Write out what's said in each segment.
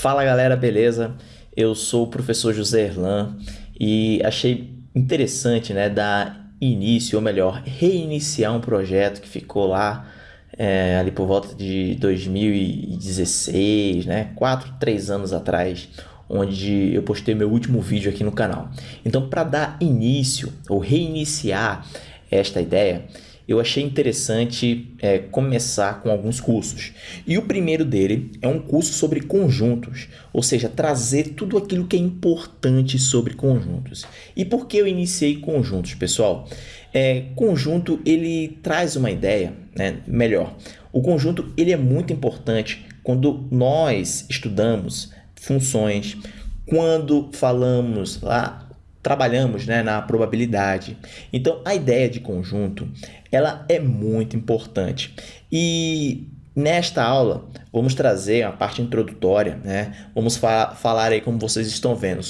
Fala galera, beleza? Eu sou o professor José Erlan e achei interessante né, dar início, ou melhor, reiniciar um projeto que ficou lá é, ali por volta de 2016, né, 4, 3 anos atrás, onde eu postei meu último vídeo aqui no canal. Então, para dar início ou reiniciar esta ideia, eu achei interessante é, começar com alguns cursos. E o primeiro dele é um curso sobre conjuntos, ou seja, trazer tudo aquilo que é importante sobre conjuntos. E por que eu iniciei conjuntos, pessoal? É, conjunto ele traz uma ideia, né? melhor. O conjunto ele é muito importante quando nós estudamos funções, quando falamos lá trabalhamos né, na probabilidade. Então, a ideia de conjunto ela é muito importante. E nesta aula, vamos trazer a parte introdutória, né? vamos fa falar aí como vocês estão vendo,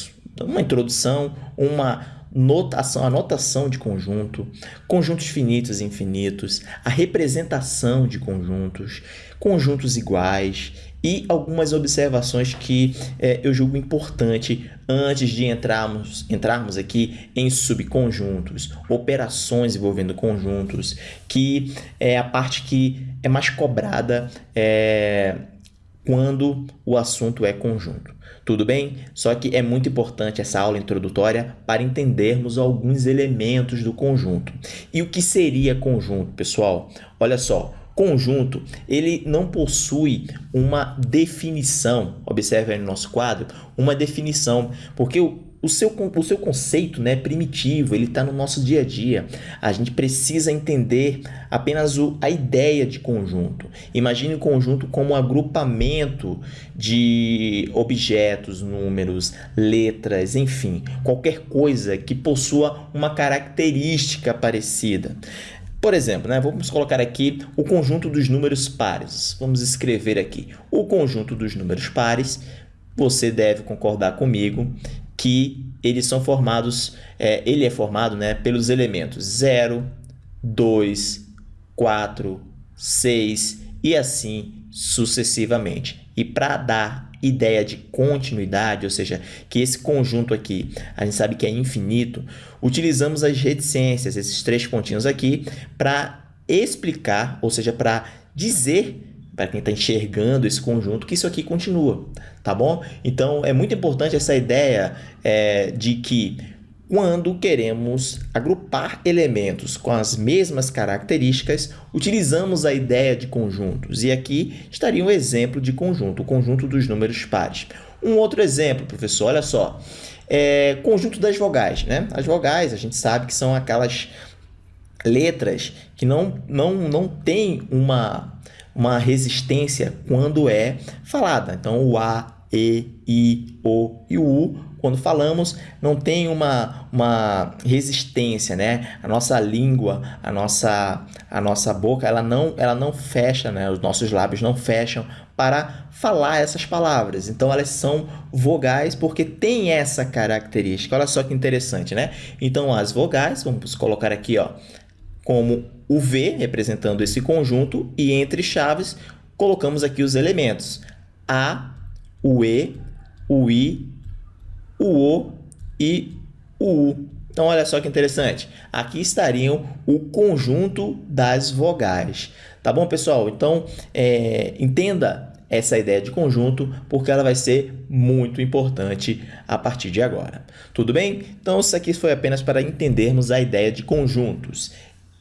uma introdução, uma notação, a notação de conjunto, conjuntos finitos e infinitos, a representação de conjuntos, conjuntos iguais e algumas observações que é, eu julgo importante antes de entrarmos, entrarmos aqui em subconjuntos, operações envolvendo conjuntos, que é a parte que é mais cobrada é, quando o assunto é conjunto. Tudo bem? Só que é muito importante essa aula introdutória para entendermos alguns elementos do conjunto. E o que seria conjunto, pessoal? Olha só, conjunto, ele não possui uma definição, observe aí no nosso quadro, uma definição, porque o, o seu, o seu conceito né, primitivo, ele está no nosso dia a dia. A gente precisa entender apenas o, a ideia de conjunto. Imagine o conjunto como um agrupamento de objetos, números, letras, enfim, qualquer coisa que possua uma característica parecida. Por exemplo, né, vamos colocar aqui o conjunto dos números pares. Vamos escrever aqui o conjunto dos números pares. Você deve concordar comigo que eles são formados, é, ele é formado né, pelos elementos 0, 2, 4, 6 e assim sucessivamente. E para dar ideia de continuidade, ou seja, que esse conjunto aqui, a gente sabe que é infinito, utilizamos as reticências, esses três pontinhos aqui, para explicar, ou seja, para dizer para quem está enxergando esse conjunto, que isso aqui continua, tá bom? Então, é muito importante essa ideia é, de que quando queremos agrupar elementos com as mesmas características, utilizamos a ideia de conjuntos. E aqui estaria um exemplo de conjunto, o conjunto dos números pares. Um outro exemplo, professor, olha só, é conjunto das vogais. Né? As vogais, a gente sabe que são aquelas letras que não, não, não têm uma, uma resistência quando é falada. Então, o A, E, I, O e o U quando falamos, não tem uma, uma resistência, né? A nossa língua, a nossa, a nossa boca, ela não, ela não fecha, né? Os nossos lábios não fecham para falar essas palavras. Então, elas são vogais porque tem essa característica. Olha só que interessante, né? Então, as vogais, vamos colocar aqui, ó, como o V, representando esse conjunto, e entre chaves, colocamos aqui os elementos A, o E, o I o O e o U. Então, olha só que interessante. Aqui estariam o conjunto das vogais. Tá bom, pessoal? Então, é, entenda essa ideia de conjunto, porque ela vai ser muito importante a partir de agora. Tudo bem? Então, isso aqui foi apenas para entendermos a ideia de conjuntos.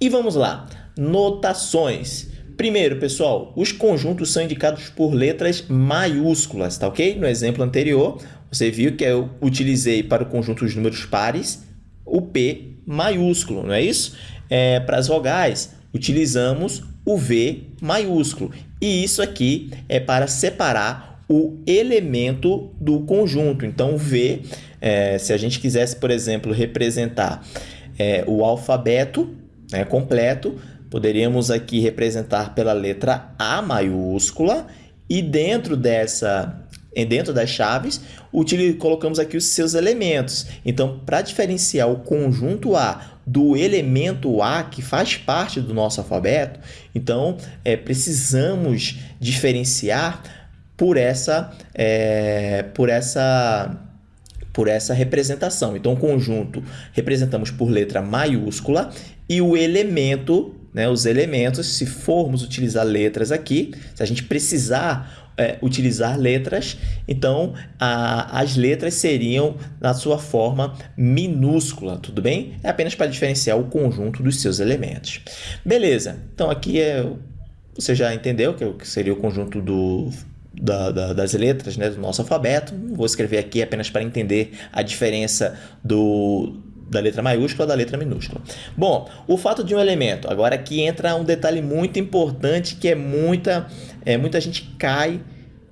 E vamos lá. Notações. Primeiro, pessoal, os conjuntos são indicados por letras maiúsculas, tá ok? No exemplo anterior, você viu que eu utilizei para o conjunto dos números pares o P maiúsculo, não é isso? É, para as vogais, utilizamos o V maiúsculo. E isso aqui é para separar o elemento do conjunto. Então, V, é, se a gente quisesse, por exemplo, representar é, o alfabeto né, completo, poderíamos aqui representar pela letra A maiúscula e dentro dessa dentro das chaves, colocamos aqui os seus elementos. Então, para diferenciar o conjunto A do elemento A, que faz parte do nosso alfabeto, então é, precisamos diferenciar por essa, é, por essa por essa representação. Então, o conjunto representamos por letra maiúscula e o elemento, né, os elementos, se formos utilizar letras aqui, se a gente precisar é, utilizar letras, então a, as letras seriam na sua forma minúscula, tudo bem? É apenas para diferenciar o conjunto dos seus elementos. Beleza, então aqui é, você já entendeu que seria o conjunto do da, da, das letras né, do nosso alfabeto. Vou escrever aqui apenas para entender a diferença do, da letra maiúscula da letra minúscula. Bom, o fato de um elemento. Agora aqui entra um detalhe muito importante que é muita, é, muita gente cai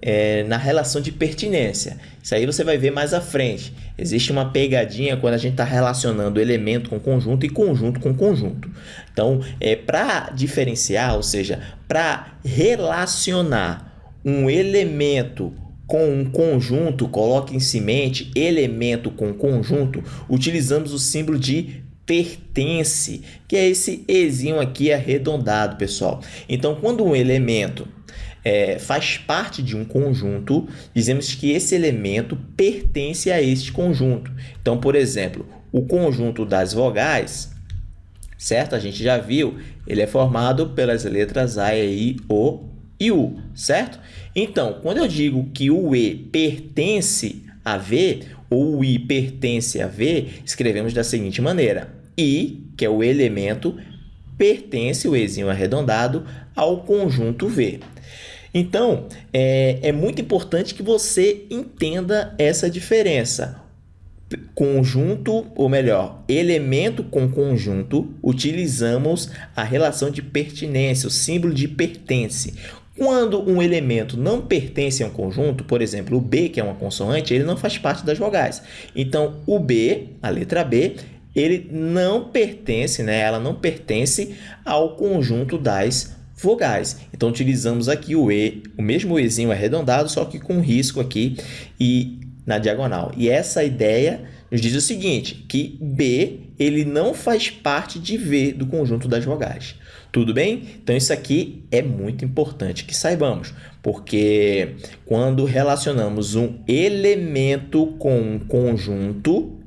é, na relação de pertinência. Isso aí você vai ver mais à frente. Existe uma pegadinha quando a gente está relacionando elemento com conjunto e conjunto com conjunto. Então, é para diferenciar, ou seja, para relacionar um elemento com um conjunto, coloque em semente elemento com conjunto, utilizamos o símbolo de pertence, que é esse ezinho aqui arredondado, pessoal. Então, quando um elemento é, faz parte de um conjunto, dizemos que esse elemento pertence a este conjunto. Então, por exemplo, o conjunto das vogais, certo? A gente já viu, ele é formado pelas letras A, E, I, O e U, certo? Então, quando eu digo que o E pertence a V, ou o I pertence a V, escrevemos da seguinte maneira. I, que é o elemento, pertence, o Ezinho arredondado, ao conjunto V. Então, é, é muito importante que você entenda essa diferença conjunto, ou melhor, elemento com conjunto, utilizamos a relação de pertinência, o símbolo de pertence. Quando um elemento não pertence a um conjunto, por exemplo, o B, que é uma consoante, ele não faz parte das vogais. Então, o B, a letra B, ele não pertence, né? ela não pertence ao conjunto das vogais. Então, utilizamos aqui o E, o mesmo Ezinho arredondado, só que com risco aqui e na diagonal. E essa ideia nos diz o seguinte, que B ele não faz parte de V do conjunto das vogais. Tudo bem? Então, isso aqui é muito importante que saibamos, porque quando relacionamos um elemento com um conjunto,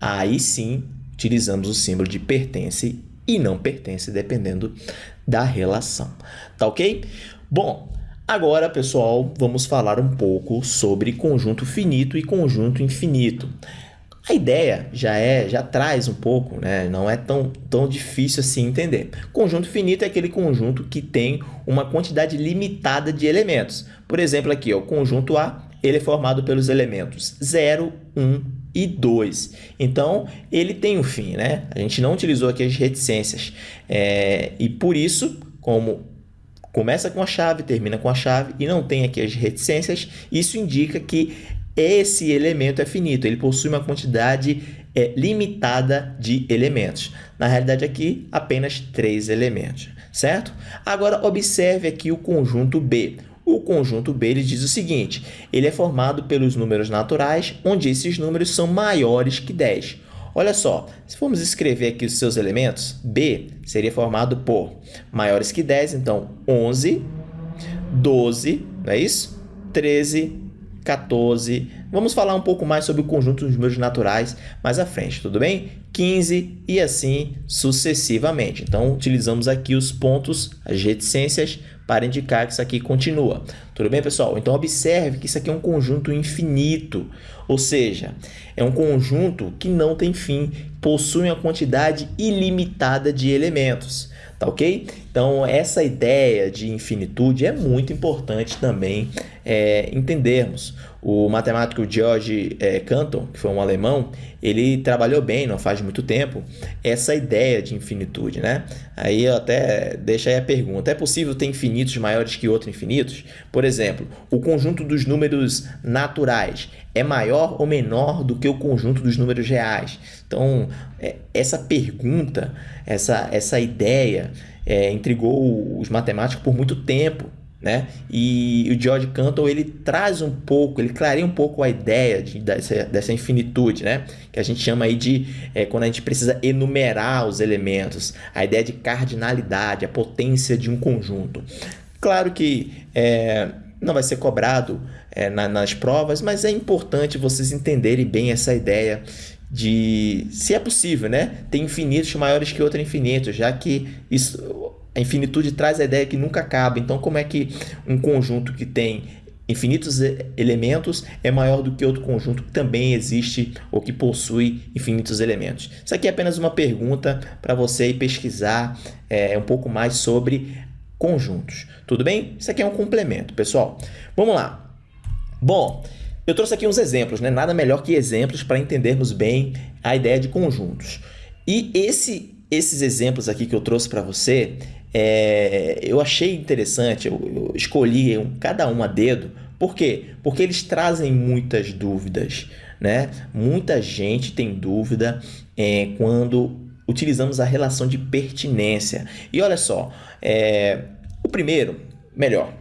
aí sim utilizamos o símbolo de pertence e não pertence, dependendo da relação. Tá ok? Bom, agora, pessoal, vamos falar um pouco sobre conjunto finito e conjunto infinito. A ideia já é, já traz um pouco, né? não é tão, tão difícil assim entender. Conjunto finito é aquele conjunto que tem uma quantidade limitada de elementos. Por exemplo, aqui, o conjunto A ele é formado pelos elementos 0, 1 e 2. Então, ele tem um fim, né? A gente não utilizou aqui as reticências. É, e por isso, como começa com a chave, termina com a chave e não tem aqui as reticências, isso indica que esse elemento é finito, ele possui uma quantidade é, limitada de elementos. Na realidade, aqui, apenas três elementos, certo? Agora, observe aqui o conjunto B. O conjunto B ele diz o seguinte, ele é formado pelos números naturais, onde esses números são maiores que 10. Olha só, se formos escrever aqui os seus elementos, B seria formado por maiores que 10, então 11, 12, não é isso? 13, 14. Vamos falar um pouco mais sobre o conjunto dos números naturais mais à frente, tudo bem? 15 e assim sucessivamente. Então, utilizamos aqui os pontos, as reticências, para indicar que isso aqui continua. Tudo bem, pessoal? Então, observe que isso aqui é um conjunto infinito, ou seja, é um conjunto que não tem fim, possui uma quantidade ilimitada de elementos tá ok? Então, essa ideia de infinitude é muito importante também é, entendermos. O matemático George é, que foi um alemão, ele trabalhou bem, não faz muito tempo, essa ideia de infinitude, né? Aí eu até deixo aí a pergunta, é possível ter infinitos maiores que outros infinitos? Por exemplo, o conjunto dos números naturais é maior ou menor do que o conjunto dos números reais? Então, é, essa pergunta, essa, essa ideia é, intrigou os matemáticos por muito tempo. Né? E o George Cantor ele traz um pouco, ele clareia um pouco a ideia de, dessa, dessa infinitude, né? que a gente chama aí de é, quando a gente precisa enumerar os elementos, a ideia de cardinalidade, a potência de um conjunto. Claro que é, não vai ser cobrado é, na, nas provas, mas é importante vocês entenderem bem essa ideia de se é possível, né? Infinitos maiores que outro infinito, já que isso, a infinitude traz a ideia que nunca acaba. Então, como é que um conjunto que tem infinitos elementos é maior do que outro conjunto que também existe ou que possui infinitos elementos? Isso aqui é apenas uma pergunta para você pesquisar é, um pouco mais sobre conjuntos. Tudo bem? Isso aqui é um complemento, pessoal. Vamos lá. Bom, eu trouxe aqui uns exemplos, né? Nada melhor que exemplos para entendermos bem a ideia de conjuntos. E esse, esses exemplos aqui que eu trouxe para você, é, eu achei interessante, eu, eu escolhi um, cada um a dedo. Por quê? Porque eles trazem muitas dúvidas, né? Muita gente tem dúvida é, quando utilizamos a relação de pertinência. E olha só, é, o primeiro, melhor,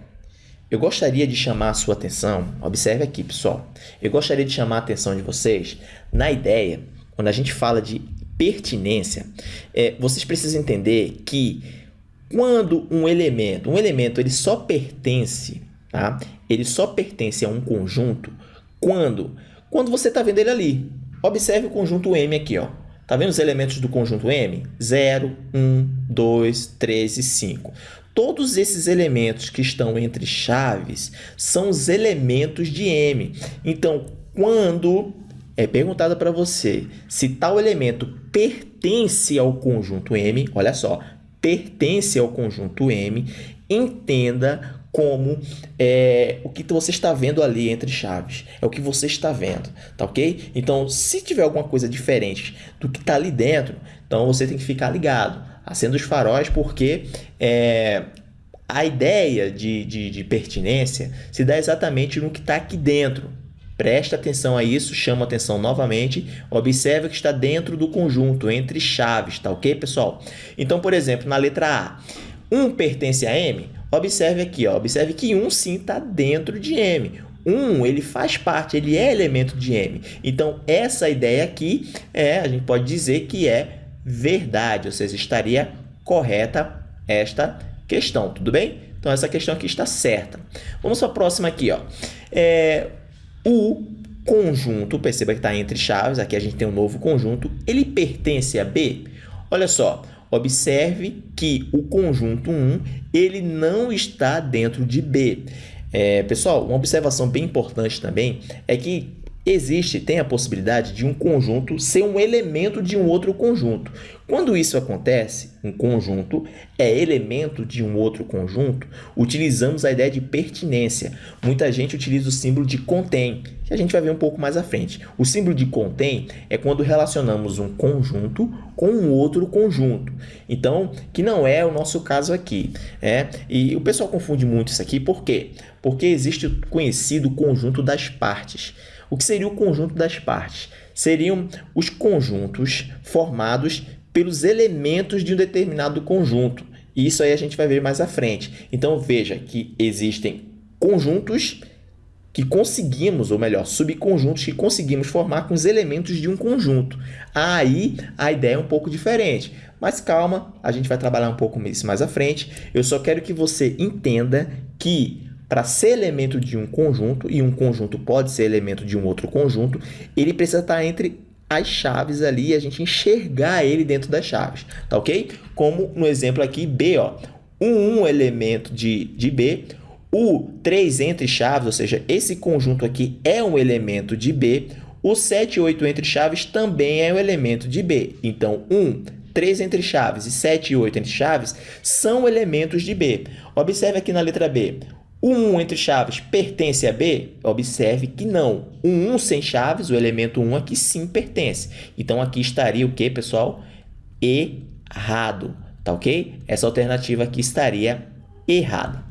eu gostaria de chamar a sua atenção, observe aqui pessoal, eu gostaria de chamar a atenção de vocês na ideia, quando a gente fala de pertinência, é, vocês precisam entender que quando um elemento, um elemento ele só pertence, tá? ele só pertence a um conjunto quando, quando você está vendo ele ali. Observe o conjunto M aqui, ó. Tá vendo os elementos do conjunto M? 0, 1, 2, 3 e 5. Todos esses elementos que estão entre chaves são os elementos de M. Então, quando é perguntado para você se tal elemento pertence ao conjunto M, olha só, pertence ao conjunto M, entenda como é, o que você está vendo ali entre chaves. É o que você está vendo, tá ok? Então, se tiver alguma coisa diferente do que está ali dentro, então você tem que ficar ligado acenda os faróis porque é, a ideia de, de, de pertinência se dá exatamente no que está aqui dentro. Presta atenção a isso, chama atenção novamente, observa que está dentro do conjunto, entre chaves, tá ok, pessoal? Então, por exemplo, na letra A, 1 pertence a M, observe aqui, ó, observe que 1 sim está dentro de M. 1, ele faz parte, ele é elemento de M. Então, essa ideia aqui, é, a gente pode dizer que é verdade, ou seja, estaria correta esta questão, tudo bem? Então, essa questão aqui está certa. Vamos para a próxima aqui. Ó. É, o conjunto, perceba que está entre chaves, aqui a gente tem um novo conjunto, ele pertence a B? Olha só, observe que o conjunto 1 ele não está dentro de B. É, pessoal, uma observação bem importante também é que existe, tem a possibilidade de um conjunto ser um elemento de um outro conjunto. Quando isso acontece, um conjunto é elemento de um outro conjunto, utilizamos a ideia de pertinência. Muita gente utiliza o símbolo de contém, que a gente vai ver um pouco mais à frente. O símbolo de contém é quando relacionamos um conjunto com um outro conjunto. Então, que não é o nosso caso aqui. É? E o pessoal confunde muito isso aqui, por quê? Porque existe o conhecido conjunto das partes. O que seria o conjunto das partes? Seriam os conjuntos formados pelos elementos de um determinado conjunto. E isso aí a gente vai ver mais à frente. Então, veja que existem conjuntos que conseguimos, ou melhor, subconjuntos que conseguimos formar com os elementos de um conjunto. Aí a ideia é um pouco diferente. Mas calma, a gente vai trabalhar um pouco isso mais à frente. Eu só quero que você entenda que para ser elemento de um conjunto, e um conjunto pode ser elemento de um outro conjunto, ele precisa estar entre as chaves ali e a gente enxergar ele dentro das chaves, tá ok? Como no exemplo aqui, B, ó, um, um elemento de, de B, o 3 entre chaves, ou seja, esse conjunto aqui é um elemento de B, o 7 e 8 entre chaves também é um elemento de B. Então, 1, 3 entre chaves e 7 e 8 entre chaves são elementos de B. Observe aqui na letra B, o 1 entre chaves pertence a B? Observe que não. O 1 sem chaves, o elemento 1 aqui sim pertence. Então, aqui estaria o que, pessoal? Errado, tá ok? Essa alternativa aqui estaria errada.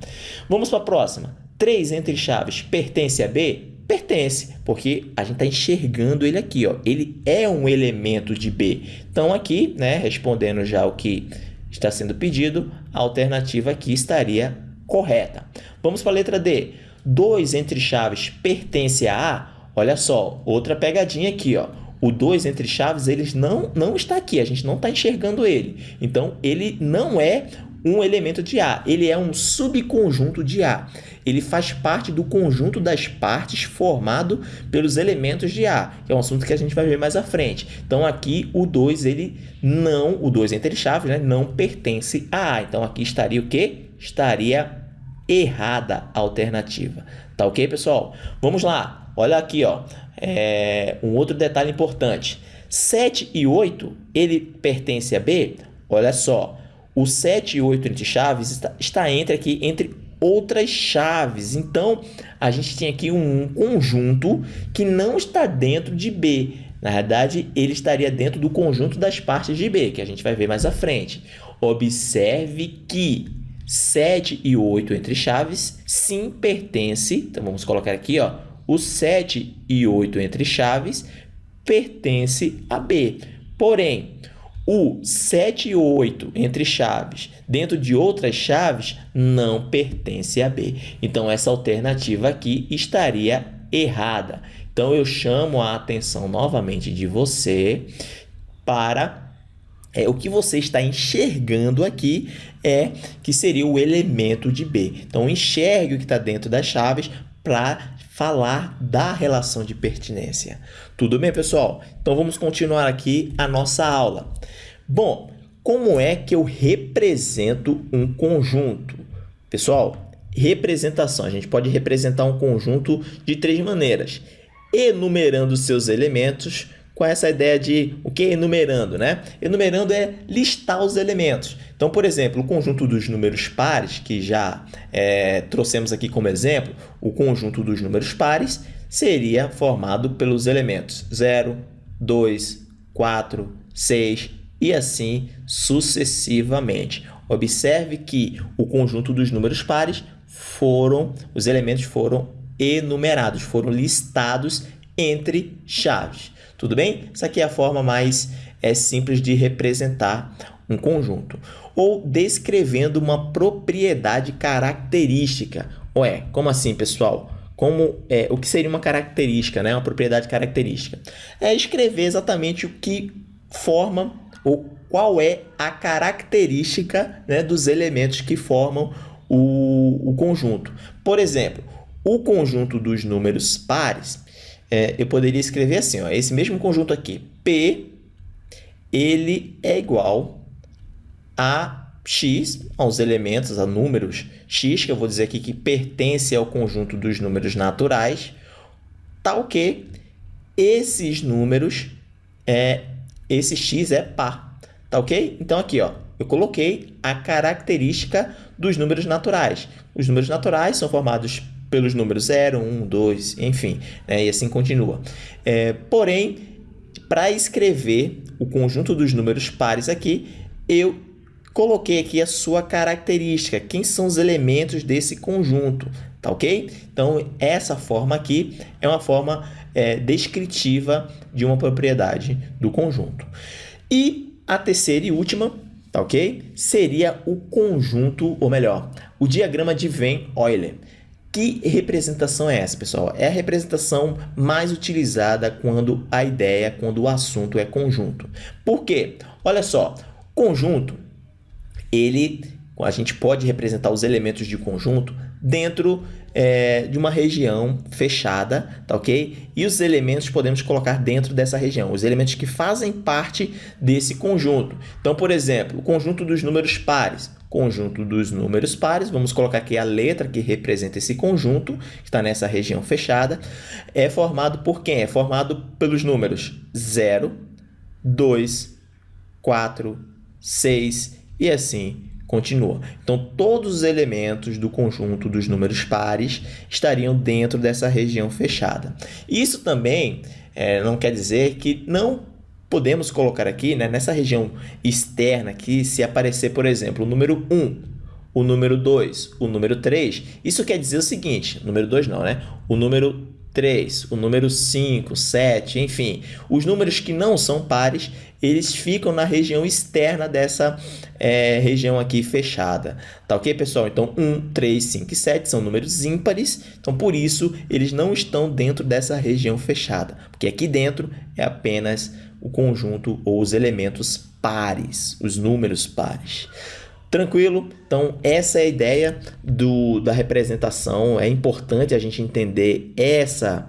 Vamos para a próxima. 3 entre chaves pertence a B? Pertence, porque a gente está enxergando ele aqui. Ó. Ele é um elemento de B. Então, aqui, né, respondendo já o que está sendo pedido, a alternativa aqui estaria correta. Vamos para a letra D. 2 entre chaves pertence a A? Olha só, outra pegadinha aqui. Ó. O 2 entre chaves eles não, não está aqui, a gente não está enxergando ele. Então, ele não é um elemento de A. Ele é um subconjunto de A. Ele faz parte do conjunto das partes formado pelos elementos de A, que é um assunto que a gente vai ver mais à frente. Então, aqui o 2, ele não, o 2 entre chaves, né, não pertence a A. Então, aqui estaria o quê? Estaria errada a alternativa. Tá ok, pessoal? Vamos lá. Olha aqui, ó. É, um outro detalhe importante. 7 e 8, ele pertence a B? Olha só, o 7 e 8 entre chaves está, está entre aqui, entre outras chaves. Então, a gente tem aqui um conjunto que não está dentro de B. Na verdade, ele estaria dentro do conjunto das partes de B, que a gente vai ver mais à frente. Observe que 7 e 8 entre chaves, sim, pertence, então vamos colocar aqui, ó, o 7 e 8 entre chaves pertence a B. Porém, o 7 e 8 entre chaves dentro de outras chaves não pertence a B. Então, essa alternativa aqui estaria errada. Então, eu chamo a atenção novamente de você para é, o que você está enxergando aqui é que seria o elemento de B. Então, enxergue o que está dentro das chaves para falar da relação de pertinência. Tudo bem, pessoal? Então vamos continuar aqui a nossa aula. Bom, como é que eu represento um conjunto? Pessoal, representação. A gente pode representar um conjunto de três maneiras. Enumerando seus elementos, com essa ideia de o que enumerando, né? Enumerando é listar os elementos. Então, por exemplo, o conjunto dos números pares, que já é, trouxemos aqui como exemplo, o conjunto dos números pares seria formado pelos elementos 0, 2, 4, 6 e assim sucessivamente. Observe que o conjunto dos números pares foram, os elementos foram enumerados, foram listados entre chaves. Tudo bem? Essa aqui é a forma mais é, simples de representar um conjunto. Ou descrevendo uma propriedade característica. Ué, como assim, pessoal? Como, é, o que seria uma característica, né? uma propriedade característica? É escrever exatamente o que forma ou qual é a característica né, dos elementos que formam o, o conjunto. Por exemplo, o conjunto dos números pares é, eu poderia escrever assim, ó, esse mesmo conjunto aqui, P, ele é igual a x, aos elementos, a números x, que eu vou dizer aqui que pertence ao conjunto dos números naturais, tal que esses números, é, esse x é par, tá ok? Então, aqui, ó, eu coloquei a característica dos números naturais. Os números naturais são formados pelos números 0, 1, 2, enfim, né? e assim continua. É, porém, para escrever o conjunto dos números pares aqui, eu coloquei aqui a sua característica, quem são os elementos desse conjunto, tá ok? Então, essa forma aqui é uma forma é, descritiva de uma propriedade do conjunto. E a terceira e última, tá ok? Seria o conjunto, ou melhor, o diagrama de Venn-Euler. Que representação é essa, pessoal? É a representação mais utilizada quando a ideia, quando o assunto é conjunto. Por quê? Olha só, conjunto, ele, a gente pode representar os elementos de conjunto dentro é, de uma região fechada, tá ok? E os elementos podemos colocar dentro dessa região, os elementos que fazem parte desse conjunto. Então, por exemplo, o conjunto dos números pares conjunto dos números pares, vamos colocar aqui a letra que representa esse conjunto, que está nessa região fechada, é formado por quem? É formado pelos números 0, 2, 4, 6 e assim continua. Então, todos os elementos do conjunto dos números pares estariam dentro dessa região fechada. Isso também é, não quer dizer que não podemos colocar aqui, né, nessa região externa aqui, se aparecer, por exemplo, o número 1, o número 2, o número 3, isso quer dizer o seguinte, número 2 não, né? O número 3, o número 5, 7, enfim, os números que não são pares, eles ficam na região externa dessa é, região aqui fechada. Tá ok, pessoal? Então, 1, 3, 5 e 7 são números ímpares, então por isso eles não estão dentro dessa região fechada, porque aqui dentro é apenas o conjunto ou os elementos pares, os números pares. Tranquilo? Então, essa é a ideia do, da representação. É importante a gente entender essa,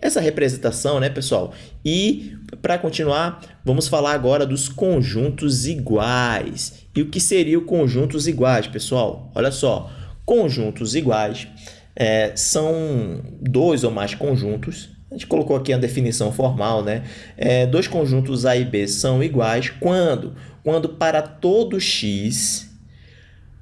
essa representação, né, pessoal? E, para continuar, vamos falar agora dos conjuntos iguais. E o que seriam conjuntos iguais, pessoal? Olha só, conjuntos iguais é, são dois ou mais conjuntos. A gente colocou aqui a definição formal, né? É, dois conjuntos A e B são iguais quando? Quando para todo x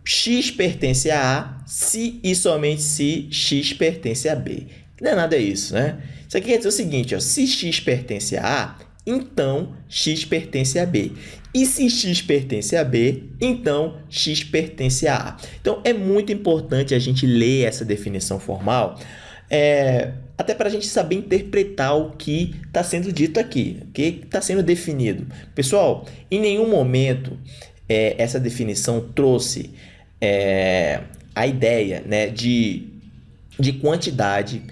x pertence a A se e somente se x pertence a B. Não é nada isso, né? Isso aqui quer dizer o seguinte, ó, se x pertence a A, então x pertence a B. E se x pertence a B, então x pertence a A. Então, é muito importante a gente ler essa definição formal, é, até para a gente saber interpretar o que está sendo dito aqui, o que está sendo definido. Pessoal, em nenhum momento é, essa definição trouxe é, a ideia né, de, de quantidade,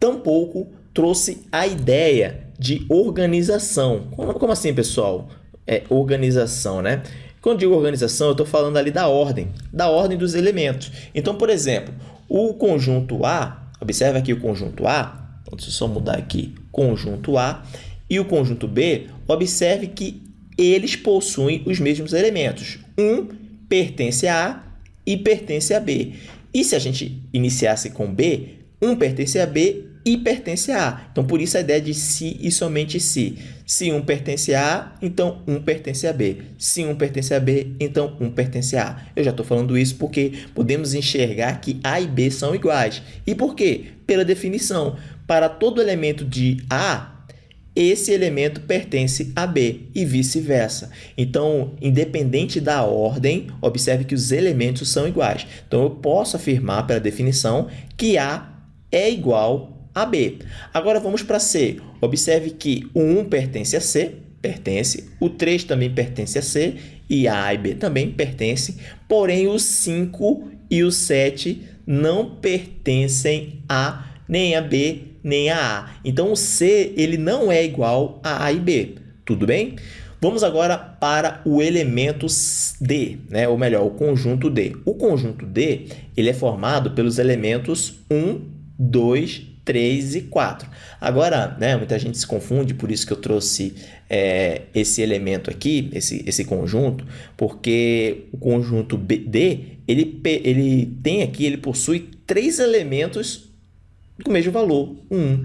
tampouco trouxe a ideia de organização. Como, como assim, pessoal? É, organização, né? Quando digo organização, eu estou falando ali da ordem, da ordem dos elementos. Então, por exemplo, o conjunto A, observe aqui o conjunto A, então, deixa eu só mudar aqui, conjunto A, e o conjunto B, observe que eles possuem os mesmos elementos. Um pertence a A e pertence a B. E se a gente iniciasse com B, um pertence a B e pertence a A. Então, por isso a ideia de se e somente se. Se um pertence a A, então um pertence a B. Se um pertence a B, então um pertence a A. Eu já estou falando isso porque podemos enxergar que A e B são iguais. E por quê? Pela definição. Para todo elemento de A, esse elemento pertence a B e vice-versa. Então, independente da ordem, observe que os elementos são iguais. Então, eu posso afirmar pela definição que A é igual a B. Agora, vamos para C. Observe que o 1 pertence a C, pertence, o 3 também pertence a C e a e B também pertence, porém o 5 e o 7 não pertencem a nem a B nem a A. Então, o C ele não é igual a A e B. Tudo bem? Vamos agora para o elemento D, né? ou melhor, o conjunto D. O conjunto D ele é formado pelos elementos 1, 2, 3 e 4. Agora, né, muita gente se confunde, por isso que eu trouxe é, esse elemento aqui, esse, esse conjunto, porque o conjunto D, ele, ele tem aqui, ele possui três elementos com o mesmo valor, 1.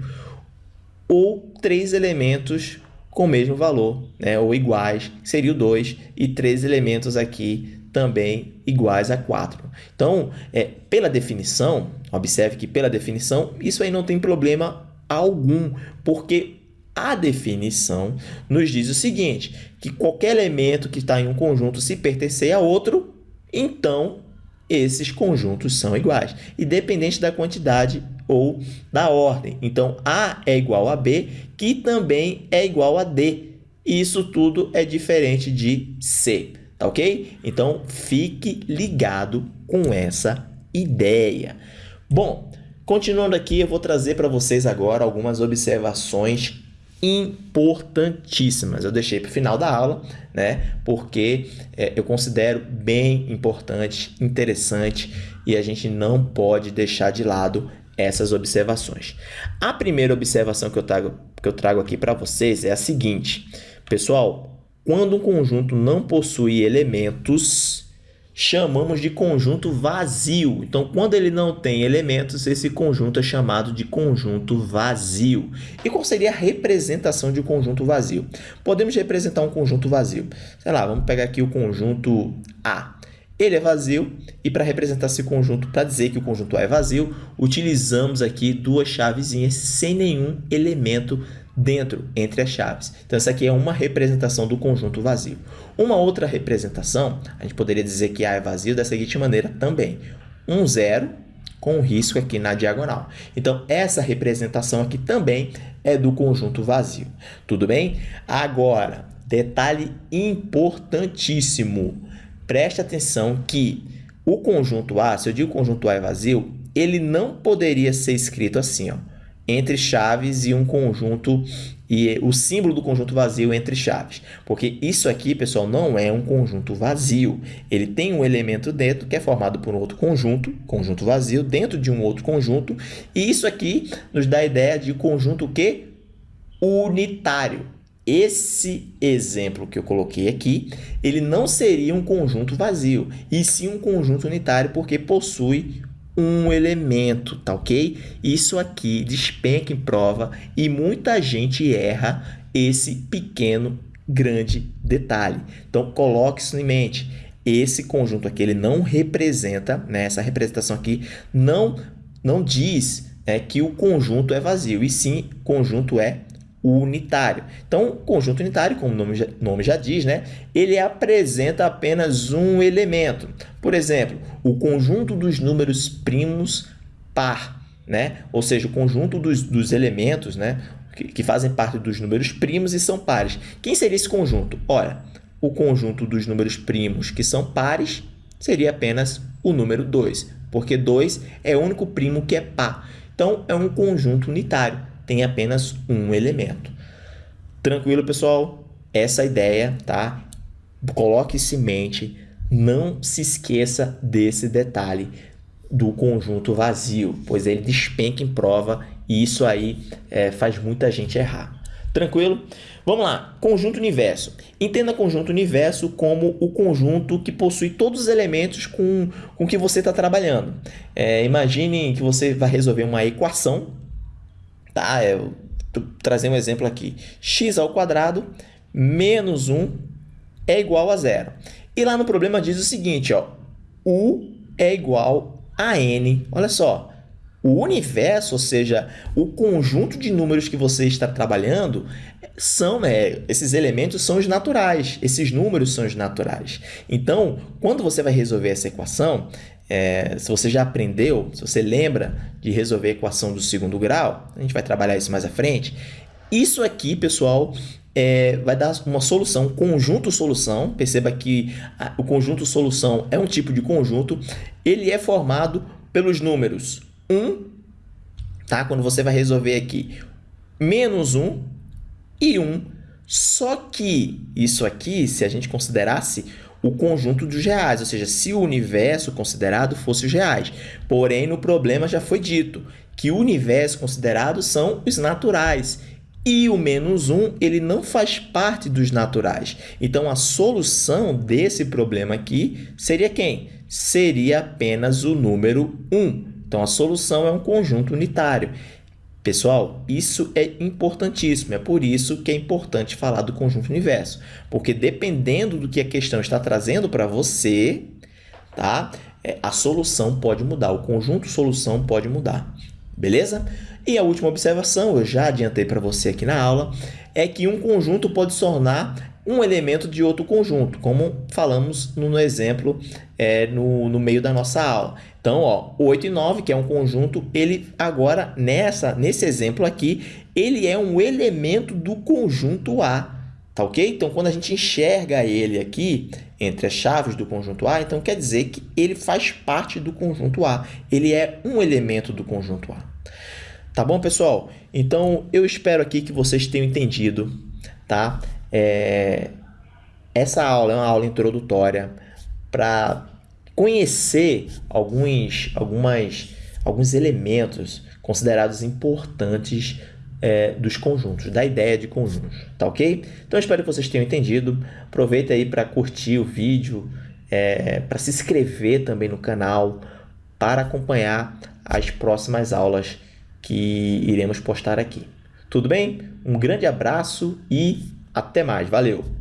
Ou três elementos com o mesmo valor, né? ou iguais, seria o 2, e três elementos aqui também iguais a 4. Então, é, pela definição, observe que pela definição, isso aí não tem problema algum, porque a definição nos diz o seguinte, que qualquer elemento que está em um conjunto se pertencer a outro, então esses conjuntos são iguais, independente da quantidade ou da ordem. Então, A é igual a B, que também é igual a D. Isso tudo é diferente de C, tá ok? Então, fique ligado com essa ideia. Bom, continuando aqui, eu vou trazer para vocês agora algumas observações importantíssimas. Eu deixei para o final da aula, né? Porque é, eu considero bem importante, interessante e a gente não pode deixar de lado essas observações. A primeira observação que eu trago, que eu trago aqui para vocês é a seguinte. Pessoal, quando um conjunto não possui elementos, chamamos de conjunto vazio. Então, quando ele não tem elementos, esse conjunto é chamado de conjunto vazio. E qual seria a representação de um conjunto vazio? Podemos representar um conjunto vazio. Sei lá, vamos pegar aqui o conjunto A. Ele é vazio e para representar esse conjunto, para dizer que o conjunto A é vazio, utilizamos aqui duas chavezinhas sem nenhum elemento dentro, entre as chaves. Então, essa aqui é uma representação do conjunto vazio. Uma outra representação, a gente poderia dizer que A é vazio da seguinte maneira também. Um zero com um risco aqui na diagonal. Então, essa representação aqui também é do conjunto vazio. Tudo bem? Agora, detalhe importantíssimo preste atenção que o conjunto A, se eu digo conjunto A é vazio, ele não poderia ser escrito assim, ó. Entre chaves e um conjunto e o símbolo do conjunto vazio entre chaves. Porque isso aqui, pessoal, não é um conjunto vazio. Ele tem um elemento dentro que é formado por um outro conjunto, conjunto vazio, dentro de um outro conjunto. E isso aqui nos dá a ideia de conjunto que unitário. Esse exemplo que eu coloquei aqui, ele não seria um conjunto vazio, e sim um conjunto unitário, porque possui um elemento, tá ok? Isso aqui despenca em prova e muita gente erra esse pequeno, grande detalhe. Então, coloque isso em mente. Esse conjunto aqui, ele não representa, né, essa representação aqui não, não diz é, que o conjunto é vazio, e sim, conjunto é unitário. Então, conjunto unitário, como o nome já, nome já diz, né, ele apresenta apenas um elemento. Por exemplo, o conjunto dos números primos par, né? ou seja, o conjunto dos, dos elementos né, que, que fazem parte dos números primos e são pares. Quem seria esse conjunto? Ora, o conjunto dos números primos que são pares seria apenas o número 2, porque 2 é o único primo que é par. Então, é um conjunto unitário tem apenas um elemento. Tranquilo, pessoal? Essa ideia, tá? Coloque isso em mente, não se esqueça desse detalhe do conjunto vazio, pois ele despenca em prova e isso aí é, faz muita gente errar. Tranquilo? Vamos lá, conjunto universo. Entenda conjunto universo como o conjunto que possui todos os elementos com, com que você está trabalhando. É, imagine que você vai resolver uma equação Tá, eu trazer um exemplo aqui. x ao quadrado menos 1 é igual a zero. E lá no problema diz o seguinte, ó, u é igual a n. Olha só, o universo, ou seja, o conjunto de números que você está trabalhando, são né, esses elementos são os naturais, esses números são os naturais. Então, quando você vai resolver essa equação, é, se você já aprendeu, se você lembra de resolver a equação do segundo grau, a gente vai trabalhar isso mais à frente. Isso aqui, pessoal, é, vai dar uma solução, conjunto solução. Perceba que a, o conjunto solução é um tipo de conjunto. Ele é formado pelos números 1, tá? quando você vai resolver aqui, menos 1 e 1. Só que isso aqui, se a gente considerasse o conjunto dos reais, ou seja, se o universo considerado fosse os reais. Porém, no problema já foi dito que o universo considerado são os naturais e o menos 1 ele não faz parte dos naturais. Então, a solução desse problema aqui seria quem? Seria apenas o número 1. Então, a solução é um conjunto unitário. Pessoal, isso é importantíssimo, é por isso que é importante falar do conjunto universo, porque dependendo do que a questão está trazendo para você, tá? É, a solução pode mudar, o conjunto solução pode mudar, beleza? E a última observação, eu já adiantei para você aqui na aula, é que um conjunto pode se tornar um elemento de outro conjunto, como falamos no exemplo é, no, no meio da nossa aula. Então, ó, 8 e 9, que é um conjunto, ele agora, nessa, nesse exemplo aqui, ele é um elemento do conjunto A, tá ok? Então, quando a gente enxerga ele aqui, entre as chaves do conjunto A, então quer dizer que ele faz parte do conjunto A, ele é um elemento do conjunto A. Tá bom, pessoal? Então, eu espero aqui que vocês tenham entendido, tá? É... Essa aula é uma aula introdutória para conhecer alguns, algumas, alguns elementos considerados importantes é, dos conjuntos, da ideia de conjuntos, tá ok? Então, espero que vocês tenham entendido. Aproveita aí para curtir o vídeo, é, para se inscrever também no canal, para acompanhar as próximas aulas que iremos postar aqui. Tudo bem? Um grande abraço e até mais. Valeu!